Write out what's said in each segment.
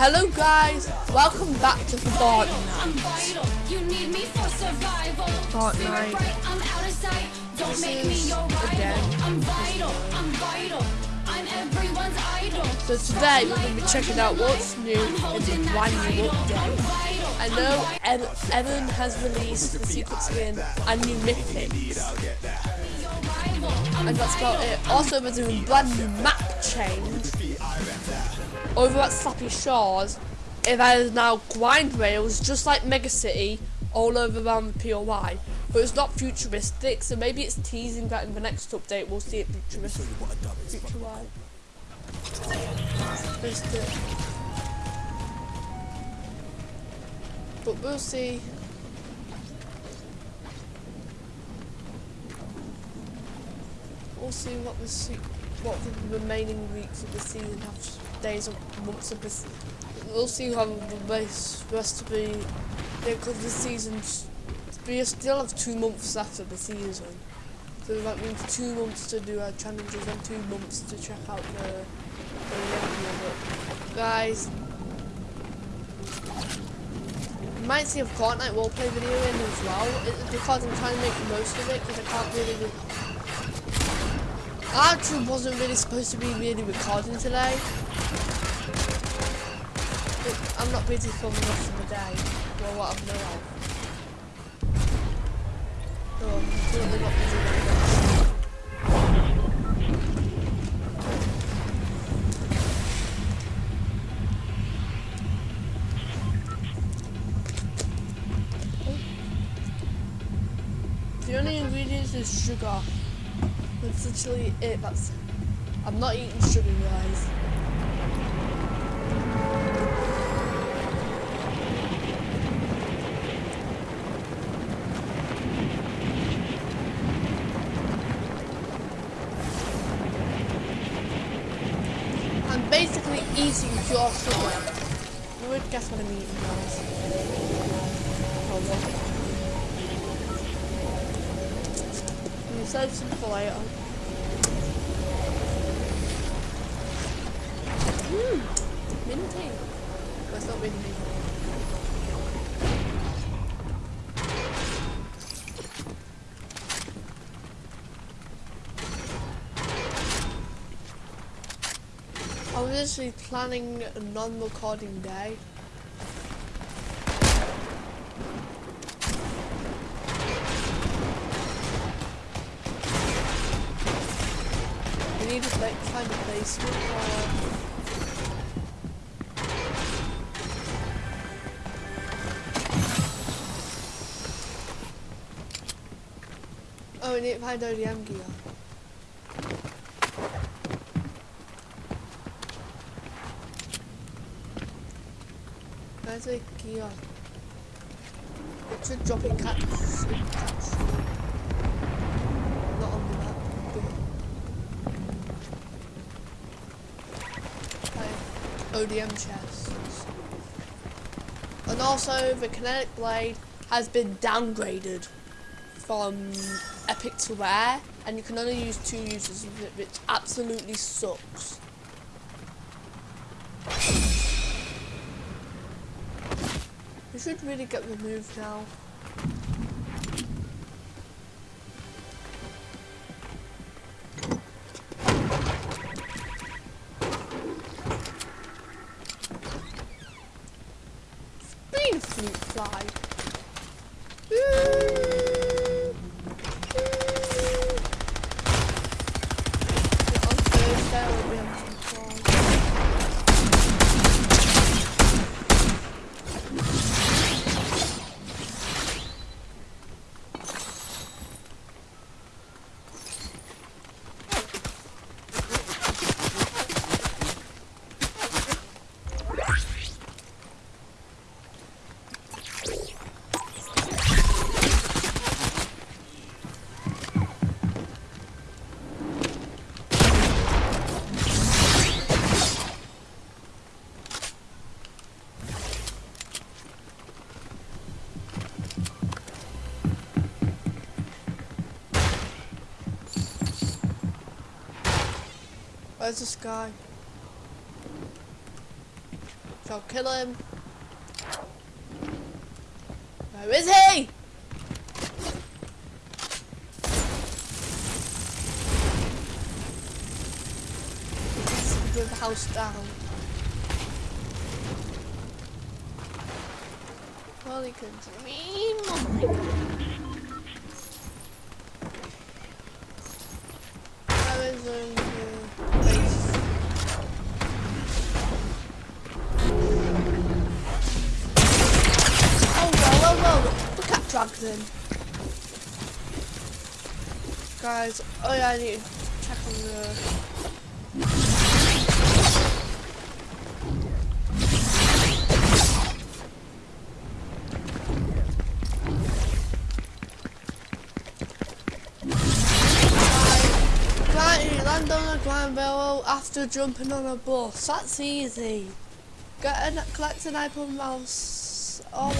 Hello guys, welcome back to Fortnite. Fortnite. This is again. So today we're going to be checking out what's new in the brand new update. I know Evan has released the secret skin and new mythics. And that's about it. Also we're doing brand new map change over at Slappy Shores, it has now grind rails just like Mega City all over around the POI. But it's not futuristic, so maybe it's teasing that in the next update we'll see it futuristic. Future But we'll see. We'll see what the what the remaining weeks of the season have days or months of this. We'll see how the race rest to be. Because the season's. We still have two months after the season. So that means two months to do our challenges and two months to check out the, the review Guys, you might see a Fortnite roleplay video in as well. It's because I'm trying to make the most of it because I can't really I actually wasn't really supposed to be really recording today. But I'm not busy for the rest of the day. Well, what I've known of. No, I'm currently not busy right now. The only ingredients is sugar. That's literally it. That's. I'm not eating sugar, guys. I'm basically eating pure sugar. You would guess what I'm eating, guys. Hold on. Save some for later. Mmm, minty. That's not minty. I was actually planning a non-recording day. Need to like find a basement or... Oh, we need to find ODM uh, oh, gear. Where's the gear? It It's a dropping catch. ODM chests. And also, the kinetic blade has been downgraded from epic to rare, and you can only use two it, which absolutely sucks. It should really get removed now. Where's this guy? I'll kill him. Where is he? The house down. Well, he can dream. Oh Where Dragon. Guys, oh yeah, I need to check on the... Land on a grind rail after jumping on a bus. That's easy. Get a, collect an iPod mouse. All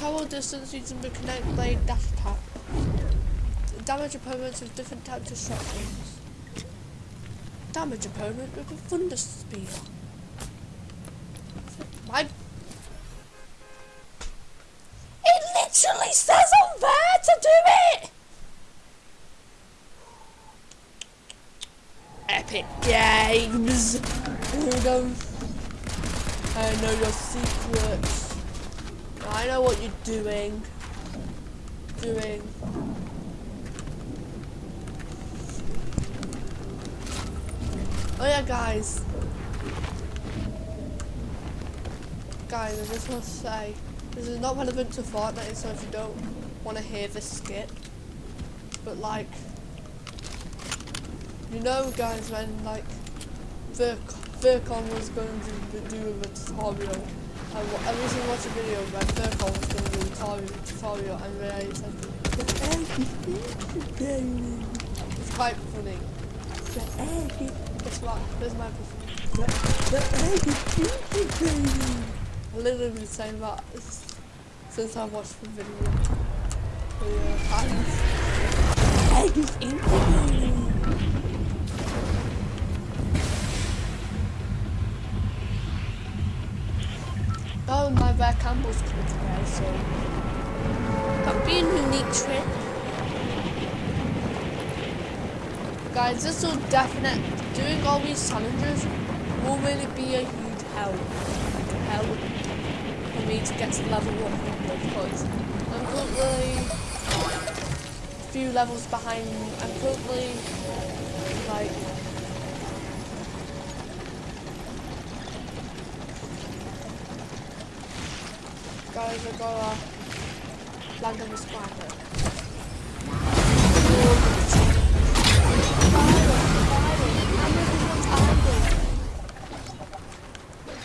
Travel distance using the Kinetic Blade dash attack. Damage opponents with different types of shotguns. Damage opponent with a thunder spear. My. It literally says on there to do it. Epic Games. Weirdo. I know your secrets. I know what you're doing. Doing. Oh yeah, guys. Guys, I just want to say, this is not relevant to Fortnite, so if you don't want to hear this, skip. But like, you know, guys, when like Virc Vircon was going to do a tutorial, I I recently watched a video where Vircon was going to do a tutorial, and then he said, "The egg is in It's quite funny. The egg is... Guess what? There's my the, the egg is in I literally been saying that since I watched the video. The uh. Egg is in Bear Campbell's coming today, so that'll be a unique trip. Guys, this will definitely doing all these challenges will really be a huge help. Help for me to get to level 100 because I'm currently a few levels behind. I'm currently like land on the spider.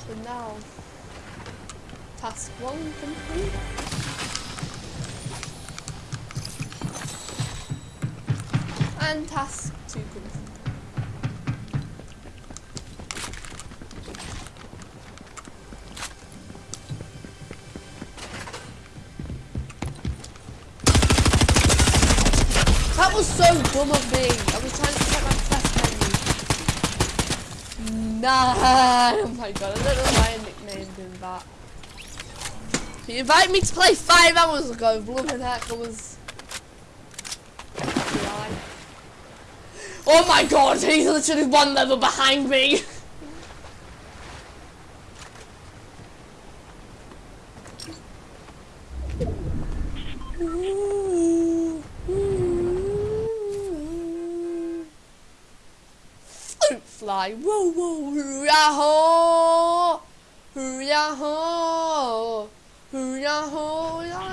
But now, task one complete. And task two complete. Was so dumb of me. I was trying to check my quest menu. Nah. Oh my god, I don't know why I nicknamed him that. He invited me to play five hours ago. Blooming heck, I was. Oh my god, he's literally one level behind me. Fly, whoa whoa, hoo-yah-ho, hoo-yah-ho, hoo-yah-ho,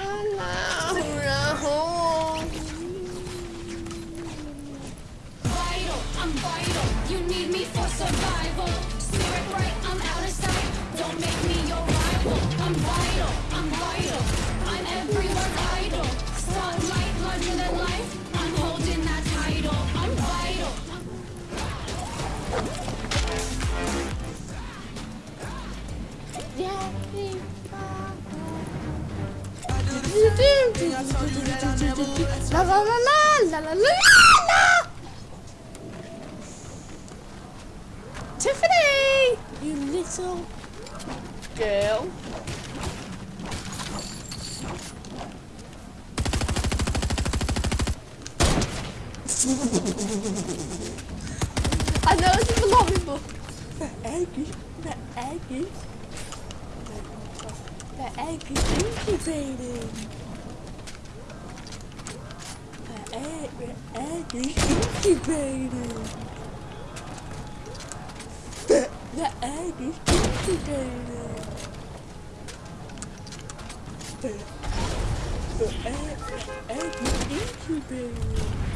I know it's belonging, but the egg is the egg is the egg is incubating. The egg, the egg is incubating. The, the egg is incubating. The, the egg, the egg is incubating. The egg is incubating.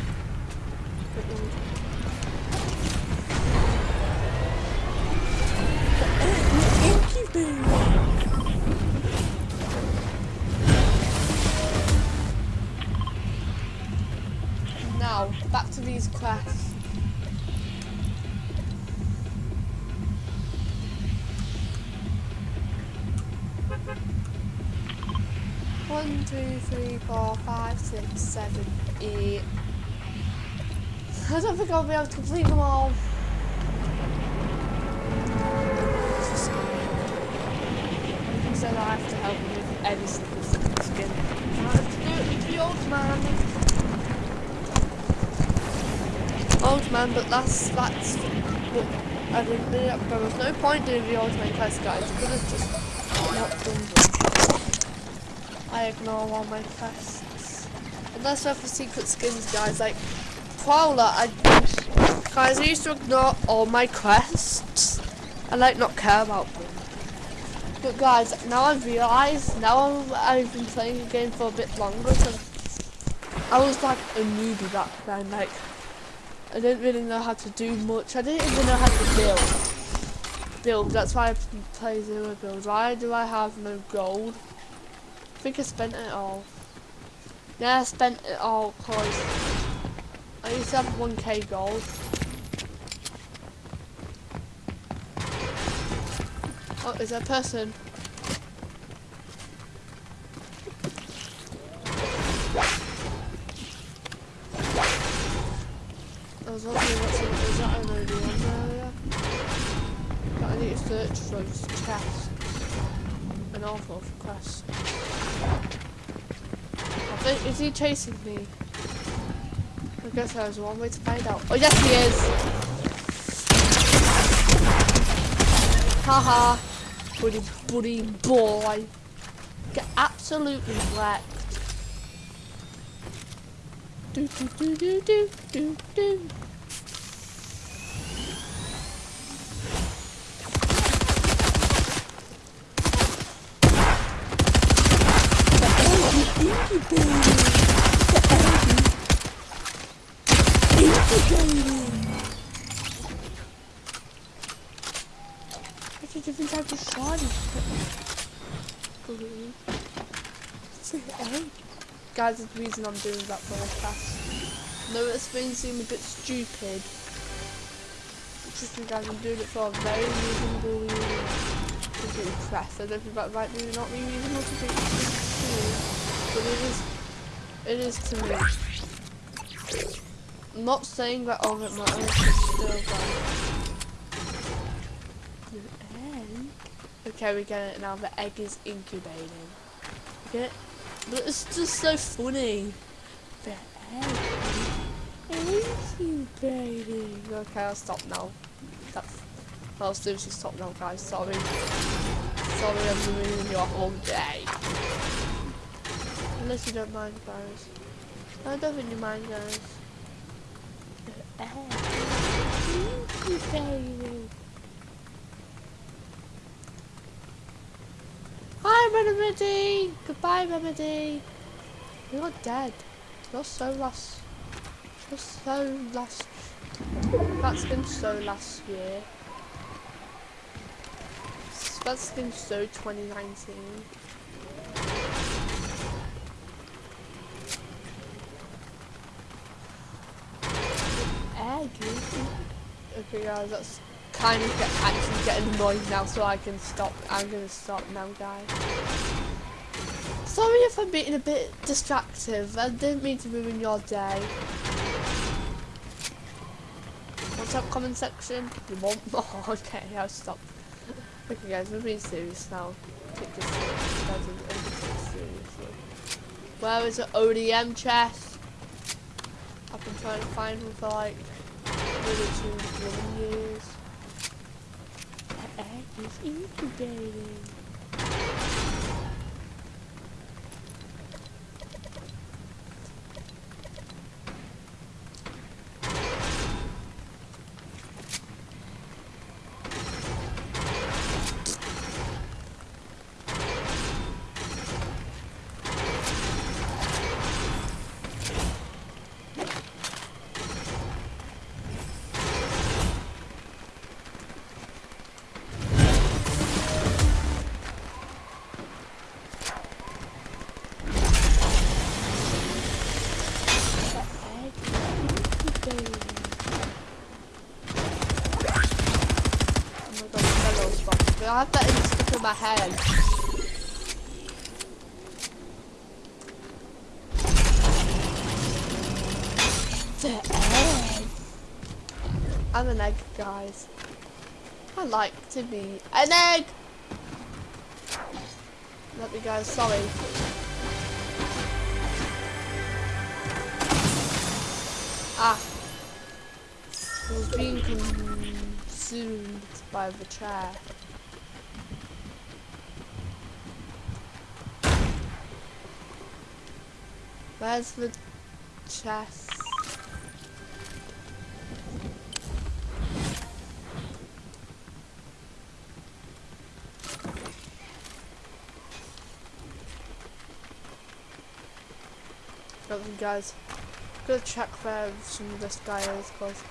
Now, back to these quests. One, two, three, four, five, six, seven, eight. I don't think I'll be able to complete them all. He said I have to help him with every single skin. I have to do it with the old man. Old man, but that's that's what I didn't there was no point doing the old man quest guys. I could have just not done them. I ignore all my quests. Unless they're for secret skins guys, like Prowler, I guys I used to ignore all my quests. I like not care about them. But guys, now I've realised, now I'm, I've been playing the game for a bit longer, so I was like a newbie back then, like I didn't really know how to do much. I didn't even know how to build. Build, that's why I play zero build. Why do I have no gold? I think I spent it all. Yeah, I spent it all because I used to have 1k gold. Oh, is there a person? I was wondering what's in, is that an one area? But I need to search for those chests. An awful quest. I think, is he chasing me? I guess there's one way to find out. Oh yes he is! Haha! Buddy buddy boy! Get absolutely wrecked. Do do do do do do do. That's a different type of Guys, the reason I'm doing that broadcast. No, it's been seem a bit stupid. Just because I'm doing it for a very reasonable reason. To do press. I don't think that might be not be reasonable to do. But it is. It is to me. I'm not saying that all of my matters is still bad. The egg? Okay, we get it now. The egg is incubating. Okay. But it's just so funny. The egg is incubating. Okay, I'll stop now. That's. I'll seriously stop now, guys. Sorry. Sorry, I'm ruining your whole day. Unless you don't mind, guys. I don't really mind, guys. The egg is incubating. Remedy! Goodbye, Remedy! You're dead. You're so last. You're so last. That's been so last year. That's been so 2019. Egg. Okay, guys, that's kind of get, actually getting annoying now, so I can stop. I'm gonna stop now, guys. Sorry if I'm being a bit distractive. I didn't mean to ruin your day. What's up, comment section? You want more? okay, I'll stop. Okay guys, we're being serious now. Take this seriously. Where is the ODM chest? I've been trying to find one for like nearly two years. Egg is incubating. I have that in stuck in my head. The egg. I'm an egg, guys. I like to be an egg. Let me guys, sorry. Ah. I was being consumed by the chair. Where's the chest? Okay, guys. Gonna check where some of this guy is, cause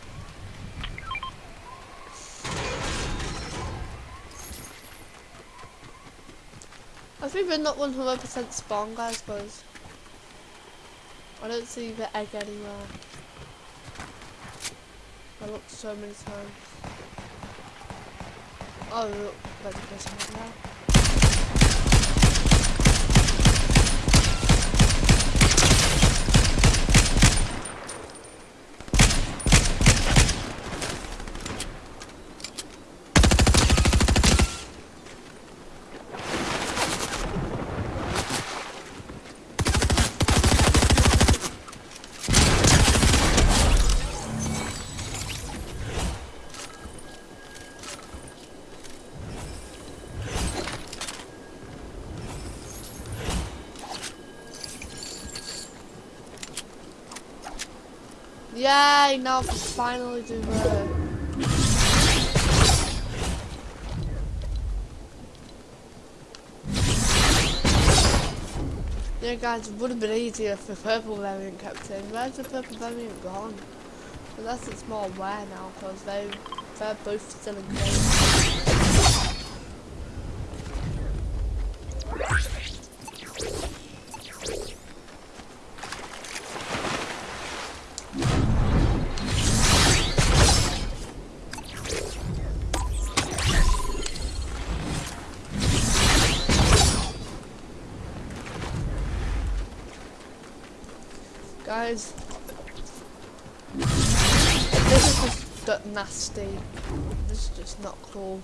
I think we're not 100% spawn, guys, cause I don't see the egg anywhere. I looked so many times. Oh, look, there's a person right now. Yay, now I can finally do work. Yeah guys, it would have been easier if the purple variant kept in. Where's the purple variant gone? Unless it's more aware now, because they, they're both still in game. Guys, this is just nasty. This is just not cool.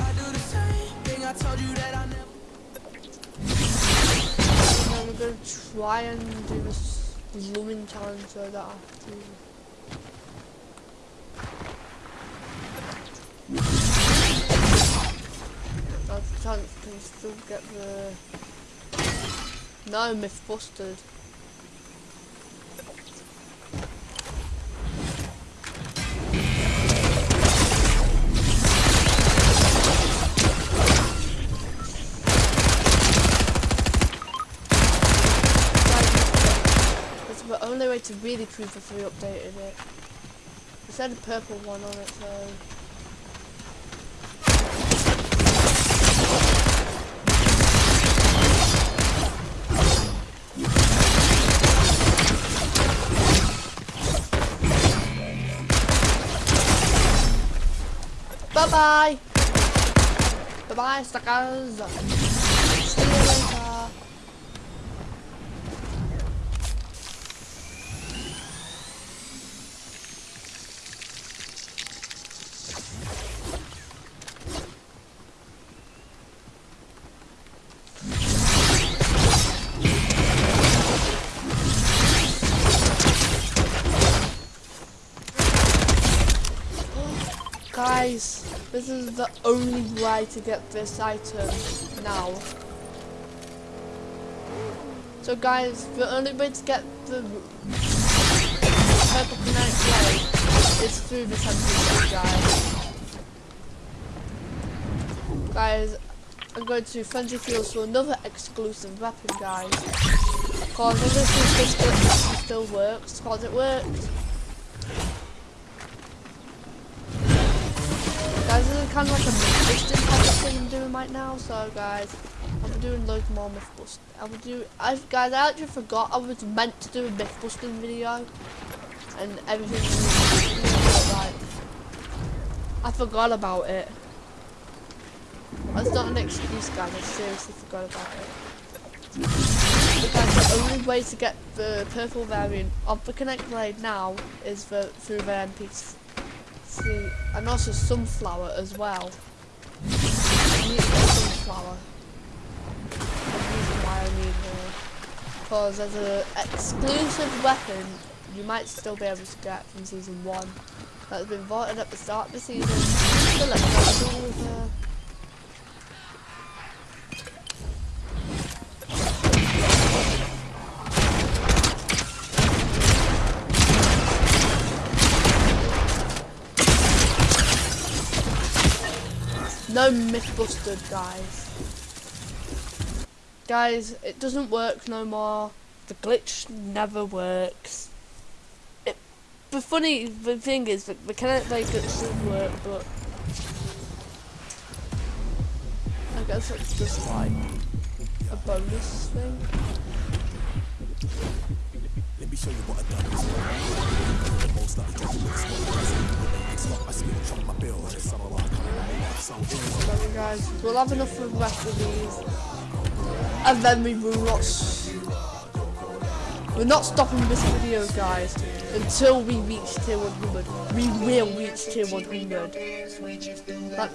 I do the same thing. I told you that I never. And then we're gonna try and do this blooming challenge so that I have to. Chance can still get the. No, myth busted. It's the only way to really prove if we updated it. It said a purple one on it, so. Bye bye. Bye bye, suckers. Guys, this is the only way to get this item now. So guys, the only way to get the purple kinetic is through this NPC, guys. Guys, I'm going to Frenzy Fields for another exclusive weapon, guys. Cause I'm going to see if this still, works, cause it worked. Guys, this is kind of like a myth busting type of thing I'm doing right now, so guys, I'll be doing loads more myth busting. I will do, I guys, I actually forgot I was meant to do a myth busting video, and everything like, I forgot about it. That's not an excuse, guys. I seriously forgot about it. But guys, the only way to get the purple variant of the Kinetic Blade now is the, through the NPC and also sunflower as well. I need sunflower. The reason why I need her. Because as an exclusive weapon, you might still be able to get from season 1. That's been voted at the start of the season. No myth busted, guys. Guys, it doesn't work no more. The glitch never works. It, the funny the thing is that the Kinetic Blade glitch does work, but I guess it's just like a bonus thing. Let me show you what I've done Sorry guys, we'll have enough for the rest of these. And then we will not... We're not stopping this video guys until we reach tier 100. We will reach tier 100. That-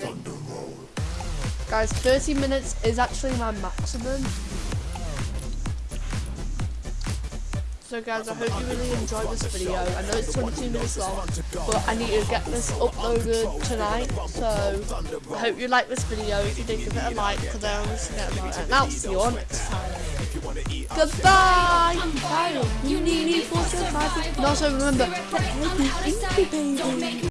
guys, 30 minutes is actually my maximum. So guys, I hope you really enjoyed this video. I know it's 22 minutes long, but I need to get this uploaded tonight. So I hope you like this video. If you did, give it a like, because I always forget about it. And I'll see you all next time. Goodbye! Bye. You need me for survival. And also remember, Spirit right, I'm out of sight. Don't make